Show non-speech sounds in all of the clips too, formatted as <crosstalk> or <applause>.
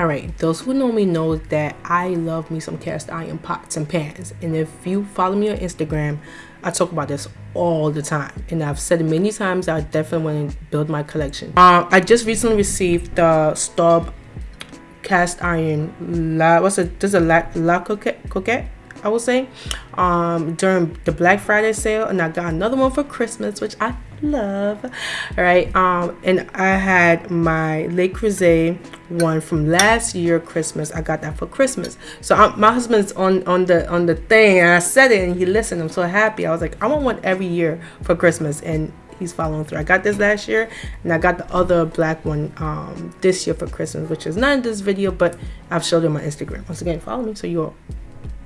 all right those who know me know that i love me some cast iron pots and pans. And if you follow me on instagram i talk about this all the time. And i've said it many times i definitely want to build my collection. Um i just recently received the Staub cast iron la what's it this is a la, la coquette, coquette I would say, um, during the Black Friday sale, and I got another one for Christmas, which I love. All right, um, and I had my Le Creuset one from last year Christmas. I got that for Christmas. So I'm, my husband's on on the on the thing, and I said it, and he listened. I'm so happy. I was like, I want one every year for Christmas, and he's following through. I got this last year, and I got the other black one um, this year for Christmas, which is not in this video, but I've showed on Instagram. Once again, follow me so you're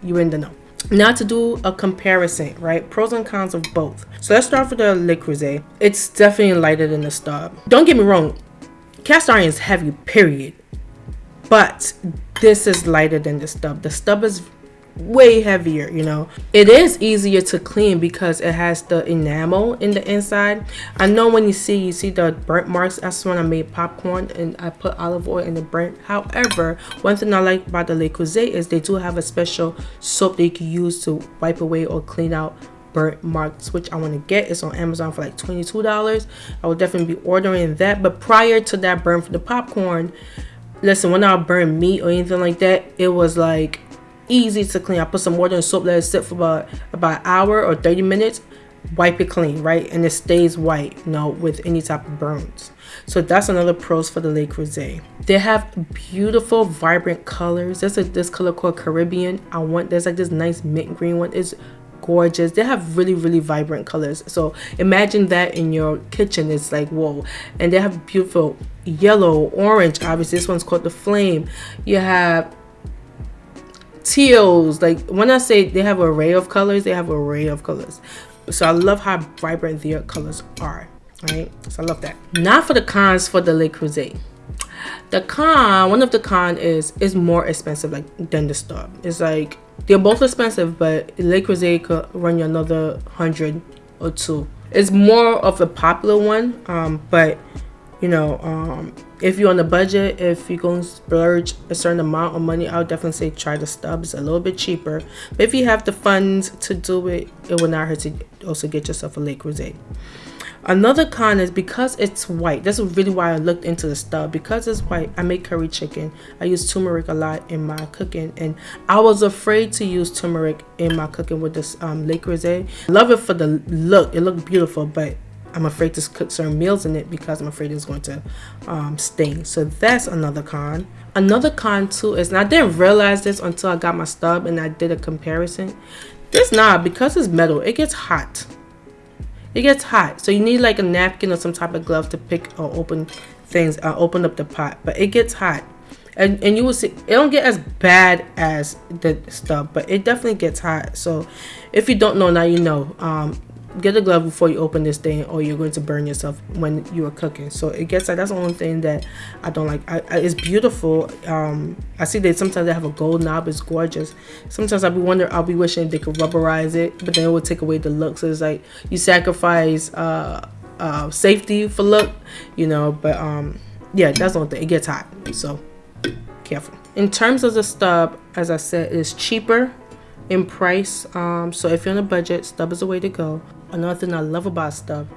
you're in the know now to do a comparison right? Pros and cons of both. So let's start with the le creuset it's definitely lighter than the Staub don't get me wrong cast iron is heavy period. But this is lighter than the Staub. The Staub is way heavier you know. It is easier to clean because it has the enamel in the inside. I know when you see you see the burnt marks that's when i made popcorn and i put olive oil in the burnt. However one thing i like about the le creuset is they do have a special soap that you can use to wipe away or clean out burnt marks which i want to get. It's on amazon for like 22 dollars. I will definitely be ordering that. But prior to that burn for the popcorn listen when i burn meat or anything like that it was like easy to clean. I put some water and soap, let it sit for about about an hour or 30 minutes, wipe it clean, right? And it stays white, you know, with any type of burns. So that's another pros for the Le Creuset. They have beautiful, vibrant colors. There's a, this color called Caribbean. I want, there's like this nice mint green one. It's gorgeous. They have really, really vibrant colors. So imagine that in your kitchen. It's like, whoa. And they have beautiful yellow, orange. Obviously, this one's called the Flame. You have teals. Like when i say they have array of colors they have array of colors. So i love how vibrant their colors are right? So i love that. Now for the cons for the le creuset. The con one of the con is is more expensive like than the Staub it's like they're both expensive but le creuset could run you another hundred or two. It's more of a popular one um but you know um if you're on a budget if you're going to splurge a certain amount of money i would definitely say try the Staub's a little bit cheaper. But if you have the funds to do it it will not hurt to also get yourself a Creuset another con is because it's white this is really why i looked into the Staub. Because it's white i make curry chicken. I use turmeric a lot in my cooking and i was afraid to use turmeric in my cooking with this um Creuset love it for the look it looked beautiful but I'm afraid to cook certain meals in it because I'm afraid it's going to um, sting. So that's another con. Another con too is, and I didn't realize this until I got my Staub and I did a comparison. This knob, because it's metal, it gets hot. It gets hot. So you need like a napkin or some type of glove to pick or open things, uh, open up the pot. But it gets hot. And, and you will see it don't get as bad as the Staub but it definitely gets hot so if you don't know now you know um get a glove before you open this thing or you're going to burn yourself when you are cooking. So it gets like that's the only thing that i don't like. I, I, it's beautiful. Um i see that sometimes they have a gold knob. It's gorgeous. Sometimes i'll be wondering i'll be wishing they could rubberize it but then it would take away the look so it's like you sacrifice uh uh safety for look you know but um yeah that's the only thing. It gets hot so careful. In terms of the Staub as i said it's cheaper in price. Um so if you're on a budget Staub is the way to go another thing I love about Staub,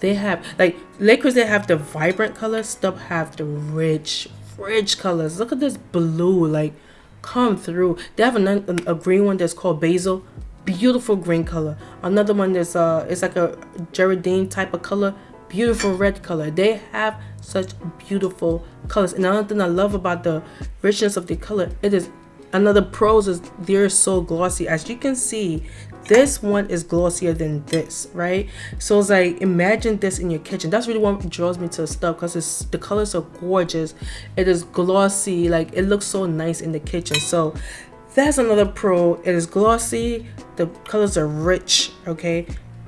they have like Lakers. They have the vibrant colors, Staub have the rich, rich colors. Look at this blue, like come through. They have a, a green one that's called basil, beautiful green color. Another one that's uh, it's like a Grenadine type of color, beautiful red color. They have such beautiful colors. And another thing I love about the richness of the color, it is another pros is they're so glossy. As you can see this one is glossier than this right? So it's like imagine this in your kitchen. That's really what draws me to the stuff because it's the colors are gorgeous. It is glossy like it looks so nice in the kitchen. So that's another pro. It is glossy. The colors are rich okay?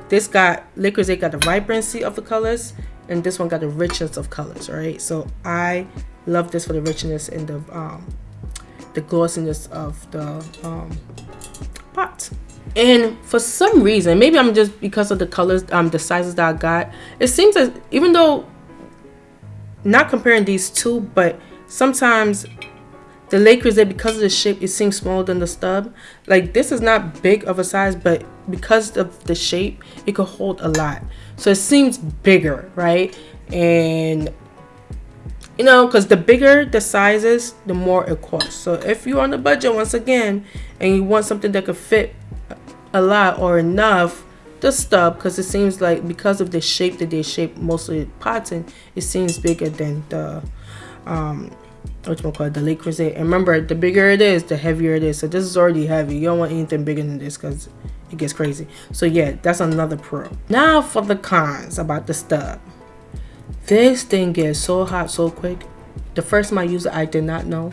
This got Le Creuset got the vibrancy of the colors and this one got the richness of colors right? So i love this for the richness and the um the glossiness of the um pot and for some reason maybe i'm just because of the colors um the sizes that i got it seems as even though not comparing these two but sometimes the Le Creuset, because of the shape, it seems smaller than the Staub. Like this is not big of a size, but because of the shape, it could hold a lot. So it seems bigger, right? And you know, because the bigger the sizes, the more it costs. So if you're on a budget, once again, and you want something that could fit a lot or enough, the Staub, because it seems like because of the shape that they shape mostly pots in, it seems bigger than the um what you call the Le Creuset. And remember, the bigger it is, the heavier it is. So this is already heavy. You don't want anything bigger than this because it gets crazy. So yeah, that's another pro. Now for the cons about the Staub. This thing gets so hot so quick. The first time I used it, I did not know.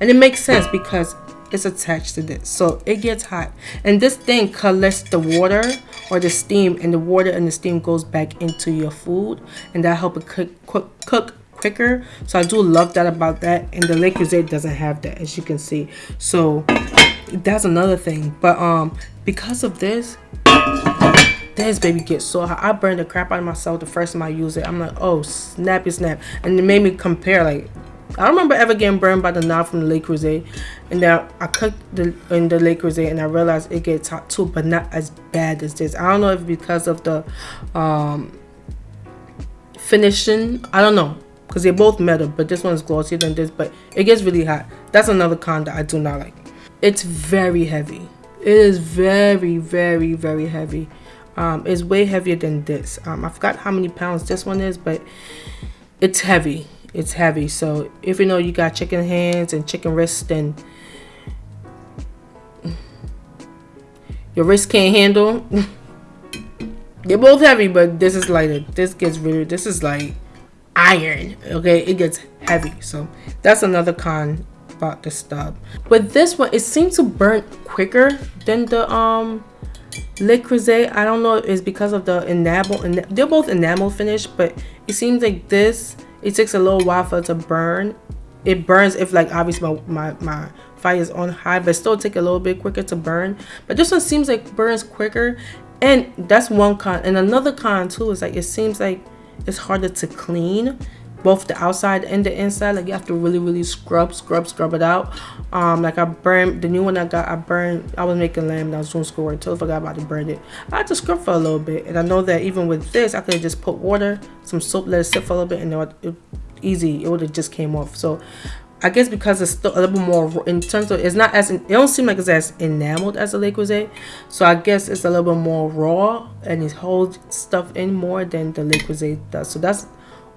And it makes sense because it's attached to this. So it gets hot. And this thing collects the water or the steam and the water and the steam goes back into your food. And that helps it cook, cook, cook quicker so i do love that about that and the Le Creuset doesn't have that as you can see so that's another thing but um because of this this baby gets so hot. I burned the crap out of myself the first time i used it. I'm like oh snappy snap. And it made me compare like I don't remember ever getting burned by the knob from the Le Creuset. And now I cooked the, in the Le Creuset and I realized it gets hot too, but not as bad as this. I don't know if because of the um, finishing. I don't know. Because they're both metal but this one's glossier than this but it gets really hot. That's another con that i do not like. It's very heavy. It is very very very heavy um, it's way heavier than this. Um, i forgot how many pounds this one is but it's heavy. It's heavy. So if you know you got chicken hands and chicken wrists then your wrist can't handle. <laughs> They're both heavy but this is lighter this gets really this is like iron okay? It gets heavy. So that's another con about the Staub. But this one it seems to burn quicker than the um Creuset. I don't know it's because of the enamel they're both enamel finish but it seems like this it takes a little while for it to burn. It burns if like obviously my, my, my fire is on high but still take a little bit quicker to burn. But this one seems like burns quicker. And that's one con and another con too is like it seems like it's harder to clean both the outside and the inside like you have to really really scrub scrub scrub it out. Um like i burned the new one i got i burned i was making lamb and i was doing schoolwork until i forgot about to burn it. I had to scrub for a little bit and i know that even with this i could have just put water some soap let it sit for a little bit and it, it easy it would have just came off. So I guess because it's still a little bit more in terms of it's not as it don't seem like it's as enameled as the Le Creuset, so I guess it's a little bit more raw and it holds stuff in more than the Le Creuset does. So that's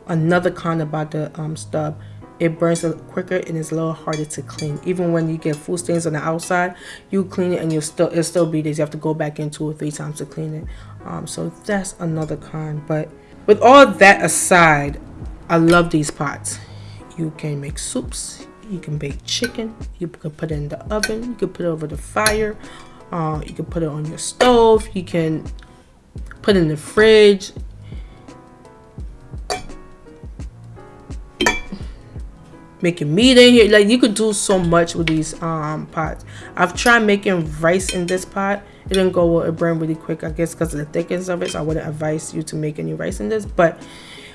another con about the um, Staub. It burns quicker and it's a little harder to clean. Even when you get food stains on the outside, you clean it and you'll still it'll still be there. You have to go back in two or three times to clean it. Um, so that's another con. But with all that aside, I love these pots you can make soups you can bake chicken you can put it in the oven you can put it over the fire uh, you can put it on your stove you can put it in the fridge making meat in here. Like you could do so much with these um pots. I've tried making rice in this pot. It didn't go well. It burned really quick i guess because of the thickness of it so i wouldn't advise you to make any rice in this. But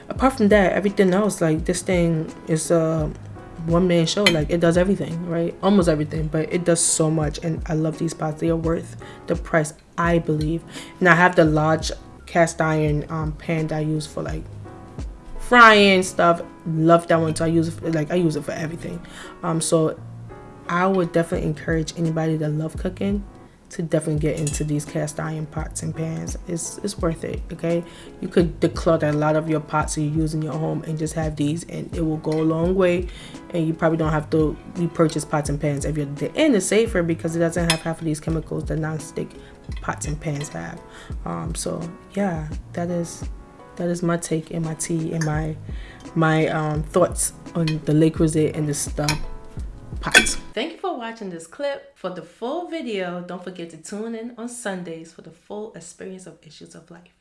apart from that everything else like this thing is a one man show. Like it does everything right? Almost everything but it does so much and i love these pots. They are worth the price i believe. And i have the large cast iron um, pan that i use for like frying stuff. Love that one so i use it like i use it for everything. Um so i would definitely encourage anybody that love cooking to definitely get into these cast iron pots and pans. It's it's worth it okay? You could declutter a lot of your pots that you use in your home and just have these and it will go a long way and you probably don't have to repurchase pots and pans every day. And it's safer because it doesn't have half of these chemicals that non-stick pots and pans have. Um so yeah that is that is my take and my tea and my my um thoughts on the Le Creuset and the Staub pots. Thank you for watching this clip. For the full video, don't forget to tune in on Sundays for the full experience of Issues of Life.